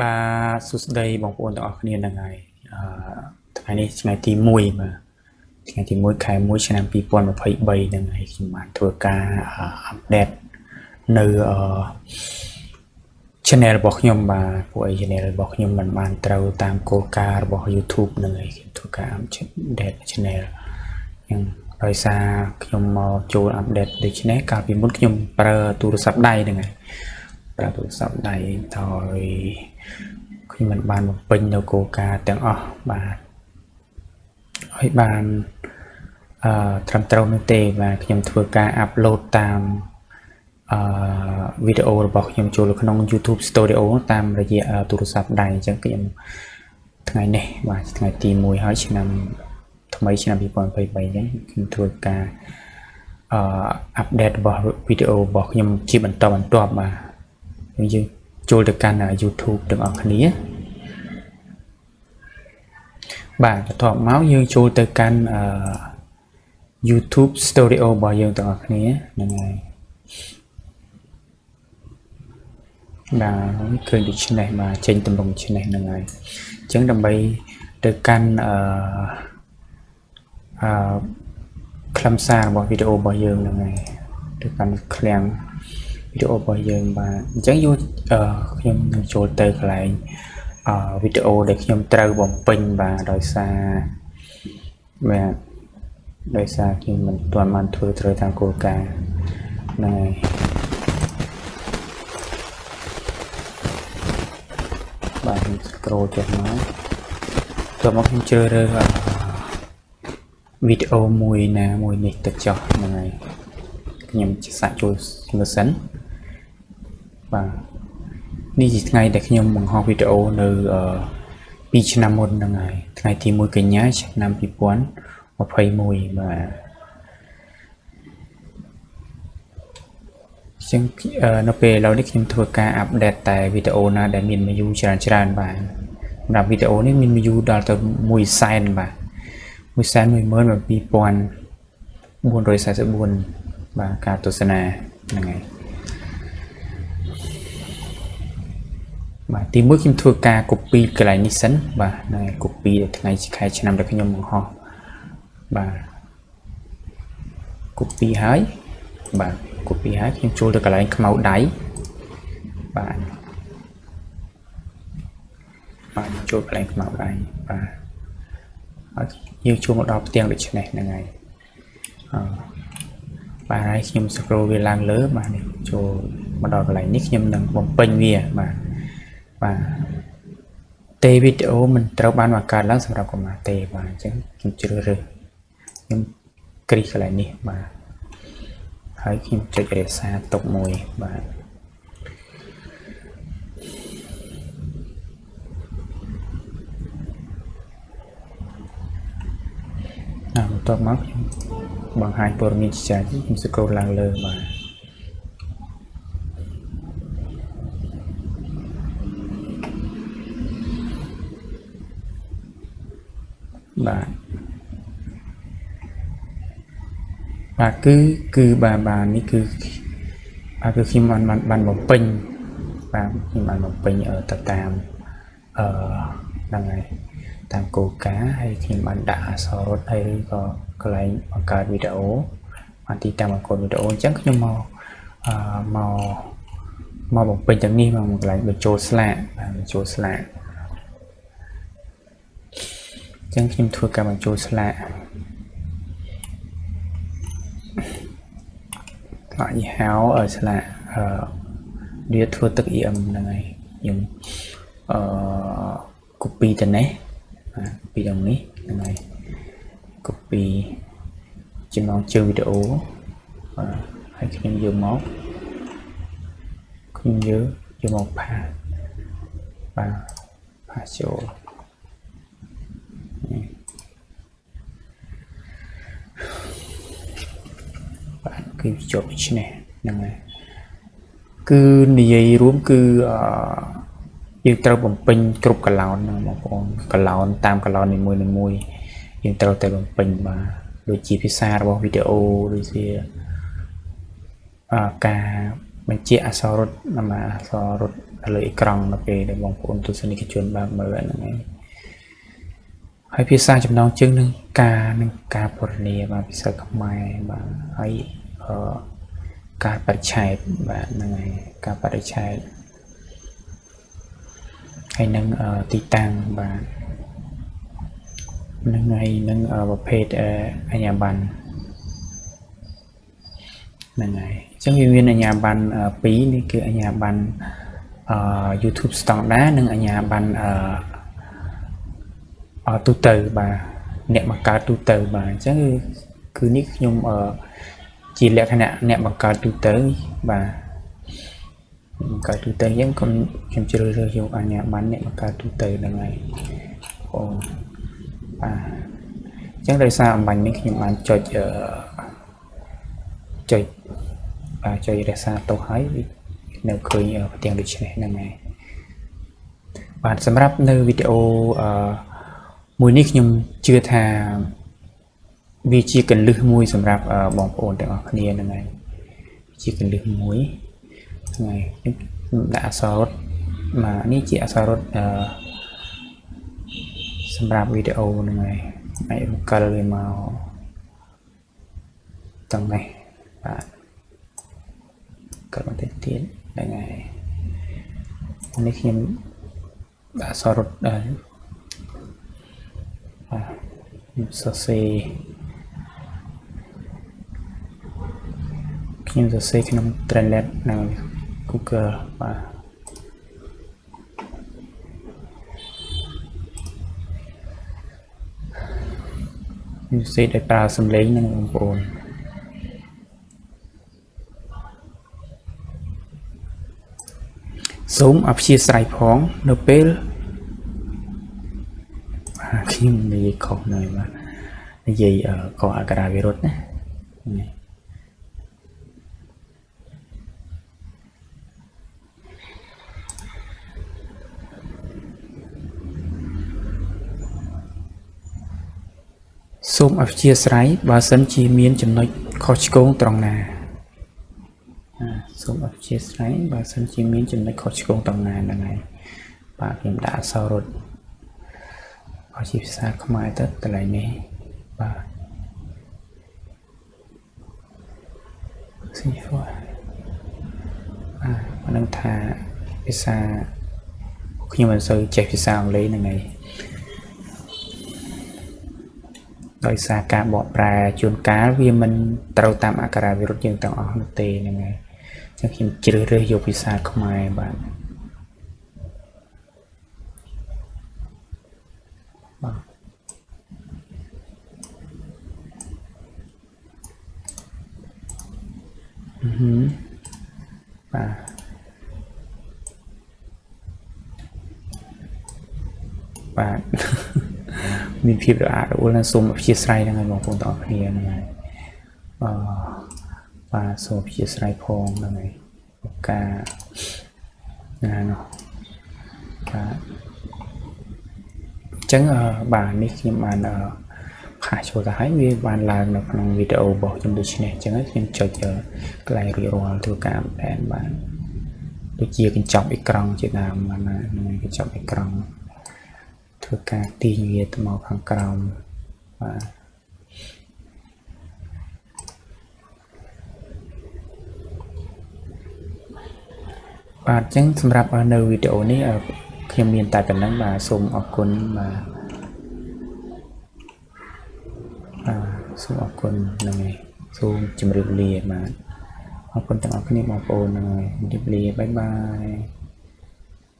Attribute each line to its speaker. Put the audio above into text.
Speaker 1: បាទសួស្តីបងប្អូនទាំងអស់គ្នាហ្នឹងហើយអឺថ្ងៃនេះថ្ងៃទី1បាទថ្ងៃទី1ខែ1ឆ្នាំ2023ហ្នឹងហើយខ្ញុំបានធ្វើការអាប់ដេតនៅអឺ channel របស់ខ្ញុំបាទពួកអី channel របស់ខ្ញុំមិនបានត្រូវតាមគោលការណ៍របស់ YouTube ហ្នឹងហើយខ្ញុំធ្វើការ update channel ហ្នឹងដោយសារខ្ញុំមកចូល update ដូច្នេះកាលពីមុនខ្ញុំប្រើទូរស័ព្ទដៃហ្នឹងហើយប្រើទូរស័ព្ទដៃហើយ ខ្ញុំមិនបានបំពេញនៅគោលការណ៍ទាំងអស់បាទហើយបានអឺត្រឹមត្រូវនោះទេបាទខ្ញុំធ្វើការអាប់ឡូតតាមអឺវីដេអូរបស់ខ្ញុំចូលក្នុង YouTube Studio តាមរយៈទូរស័ព្ទដៃអញ្ចឹងខ្ញុំថ្ងៃនេះបាទថ្ងៃទី1ហើយឆ្នាំថ្មីឆ្នាំ2023ហ្នឹងខ្ញុំធ្វើការអឺអាប់ដេតរបស់វីដេអូរបស់ខ្ញុំជាបន្តបន្ទាប់បាទយើង ចូលទៅកាន់ YouTube ទាំងអស់គ្នាបាទបន្ទាប់មកយើងចូលទៅកាន់អឺ YouTube Studio របស់យើងទាំងអស់គ្នាហ្នឹងហើយបាទឃើញដូច្នេះបាទចេញតម្រងច្នេះហ្នឹងហើយអញ្ចឹងដើម្បីទៅកាន់អឺអឺខ្លឹមសាររបស់វីដេអូរបស់យើងហ្នឹងហើយទៅកាន់ឃ្លាំង វីដេអូរបស់យើងបាទអញ្ចឹងយកខ្ញុំនឹងចូលទៅកន្លែងអឺវីដេអូដែលខ្ញុំត្រូវបំពេញបាទដោយសារបាទដោយសារខ្ញុំមិនទាន់បានធ្វើត្រូវតាមគោលការណ៍ហ្នឹងហើយបាទខ្ញុំ scroll ចុះមកតោះមកខ្ញុំជ្រើសរើសវីដេអូមួយណាមួយនេះទៅចុះហ្នឹងហើយខ្ញុំសាកចូលមើលសិន បាទនេះជាថ្ងៃដែលខ្ញុំបង្ហោះវីដេអូនៅ2ឆ្នាំមុនហ្នឹងហើយថ្ងៃទី1កញ្ញាឆ្នាំ2021បាទចឹងនៅពេលឥឡូវនេះខ្ញុំធ្វើការអាប់ដេតតែវីដេអូណាដែលមាន view ច្រើនច្រើនបាទសម្រាប់វីដេអូនេះមាន view ដល់ទៅ1សែនបាទ1សែន12444បាទការទស្សនាហ្នឹងហើយ បាទទីមួយខ្ញុំធ្វើការ copy កន្លែងនេះសិនបាទនៅ copy ថ្ងៃខែឆ្នាំដែលខ្ញុំបង្ហោះបាទ copy ហើយបាទ copy ហើយខ្ញុំចូលទៅកន្លែងខ្មៅដៃបាទបាទចូលកន្លែងខ្មៅដៃបាទហើយយើងចូលមកដល់ផ្ទាំងដូចនេះហ្នឹងហើយអឺបាទហើយខ្ញុំ scroll វាឡើងលើបាទនេះចូលមកដល់កន្លែងនេះខ្ញុំនឹងបំពេញវាបាទ បាទទេវីដេអូមិនត្រូវបានបង្កើតឡើងសម្រាប់កុមារទេបាទអញ្ចឹងខ្ញុំជ្រើសរើសខ្ញុំគ្រីសកន្លែងនេះបាទហើយខ្ញុំចុចរក្សាទុកមួយបាទណាបន្ទាប់មកខ្ញុំបង្ហាញព័ត៌មានជាច្រើនខ្ញុំស្គ្រូឡើងលើបាទ បាទបាទគឺគឺបាទបាទនេះគឺបាទគឺខ្ញុំបានបានបានបំពេញបាទខ្ញុំបានបំពេញទៅតាមអឺហ្នឹងហើយតាមគោលការណ៍ហើយខ្ញុំបានដាក់អក្សររត់ហើយឬក៏កន្លែងបង្កើតវីដេអូបានទីតាំងបង្កើតវីដេអូអញ្ចឹងខ្ញុំមកអឺមកមកបំពេញទាំងនេះមកកន្លែងបញ្ចូលស្លាកបាទបញ្ចូលស្លាកអញ្ចឹងខ្ញុំធ្វើការបញ្ចូលស្លាកថ្នាក់យីហៅឲ្យស្លាកអឺវាធ្វើទឹក EM ហ្នឹងហើយខ្ញុំអឺ copy ទៅនេះបាទ copy ដល់នេះហ្នឹងហើយ copy ចំណងជើងវីដេអូបាទហើយខ្ញុំយកមកខ្ញុំយកយកមកផាបាទផាចូល គឺជាប់ឆ្នេះហ្នឹងហើយគឺនិយាយរួមគឺអឺយើងត្រូវបំពេញគ្រប់កឡោនណាបងប្អូនកឡោនតាមកឡោននីមួយនីមួយយើងត្រូវតែបំពេញបាទដូចជាភាសារបស់វីដេអូដូចជាអាការបញ្ជាក់អក្សររត់ណាអក្សររត់លើអេក្រង់នៅពេលដែលបងប្អូនទស្សនិកជនបានមើលហ្នឹងហើយហើយភាសាចំណងជើងនឹងការនឹងការពណ៌នាបាទភាសាខ្មែរបាទហើយអឺ ការបរិច្ឆេទបាទហ្នឹងហើយការបរិច្ឆេទហើយនឹងទីតាំងបាទនឹងហើយនឹងប្រភេទអញ្ញាប័ណ្ណហ្នឹងហើយអញ្ចឹងវាមានអញ្ញាប័ណ្ណ2នេះគឺអញ្ញាប័ណ្ណអឺ YouTube standard និងអញ្ញាប័ណ្ណអឺទូទៅបាទអ្នកបង្កើតទូទៅបាទអញ្ចឹងគឺនេះខ្ញុំអឺ ជាលក្ខណៈអ្នកបង្កើតទូទៅបាទបង្កើតទូទៅអញ្ចឹងខ្ញុំខ្ញុំជ្រើសរើសយកអញ្ញាប័ណ្ណអ្នកបង្កើតទូទៅហ្នឹងហើយអូបាទអញ្ចឹងដោយសារអំបញ្ញនេះខ្ញុំបានចុចអឺចុចបាទចុចរក្សាទុកហើយនៅឃើញផ្ទាំងដូចនេះហ្នឹងហើយបាទសម្រាប់នៅវីដេអូអឺមួយនេះខ្ញុំជឿថា វាជាកលឹះមួយសម្រាប់បងប្អូនទាំងអស់គ្នាហ្នឹងហើយជាកលឹះមួយហ្នឹងហើយខ្ញុំដាក់អក្សររត់មកនេះជាអក្សររត់អឺសម្រាប់វីដេអូហ្នឹងហើយអាចរំកិលវាមកទាំងនេះបាទកិលបន្តិចទៀតហ្នឹងហើយនេះខ្ញុំដាក់អក្សររត់ដែរបាទខ្ញុំសរសេរ ខ្ញុំសរសេរក្នុង Translate នៅ Google បាទខ្ញុំសរសេរដោយប្រើសំឡេងនឹងបងប្អូនសូមអព្យាស្រ័យផងនៅពេលខ្ញុំនិយាយខុសនៅបាទនិយាយកអក្សរវិរុទ្ធណា សូមអព្យាស្រ័យបើសិនជាមានចំណុចខុសឆ្គងត្រង់ណាសូមអព្យាស្រ័យបើសិនជាមានចំណុចខុសឆ្គងត្រង់ណាហ្នឹងហើយបាទខ្ញុំដាក់អក្សររត់ឲ្យជាភាសាខ្មែរទៅកន្លែងនេះបាទស៊ីហ្វបាទមិនដឹងថាភាសាខ្ញុំមិនសូវចេះភាសាអង់គ្លេសហ្នឹងហើយ ដោយសារការបកប្រែជួនកាលវាមិនត្រូវតាមអក្សរវិរុទ្ធយើងទាំងអស់នោះទេហ្នឹងហើយអញ្ចឹងខ្ញុំជ្រើសរើសយកភាសាខ្មែរបាទបាទអឺបាទបាទ មានភាពរអាក់រអួលណាសូមអព្យាស្រ័យហ្នឹងហើយបងប្អូនទាំងអស់គ្នាហ្នឹងហើយអឺបាទសូមអព្យាស្រ័យផងហ្នឹងហើយការណានោះបាទអញ្ចឹងបាទនេះខ្ញុំបានផាសចូលទៅហើយវាបានឡើងនៅក្នុងវីដេអូរបស់ខ្ញុំដូចនេះអញ្ចឹងខ្ញុំចុចកន្លែងរួចរាល់ធ្វើការបែនបានដូចជាកញ្ចប់អេក្រង់ជាដើមបានហ្នឹងកញ្ចប់អេក្រង់ ធ្វើការទាញវាទៅមកខាងក្រោមបាទបាទអញ្ចឹងសម្រាប់នៅវីដេអូនេះខ្ញុំមានតែប៉ុណ្្នឹងបាទសូមអរគុណបាទបាទសូមអរគុណហ្នឹងហើយសូមជម្រាបលាបាទអរគុណទាំងអស់គ្នាបងប្អូនហ្នឹងហើយជម្រាបលាបាយបាយ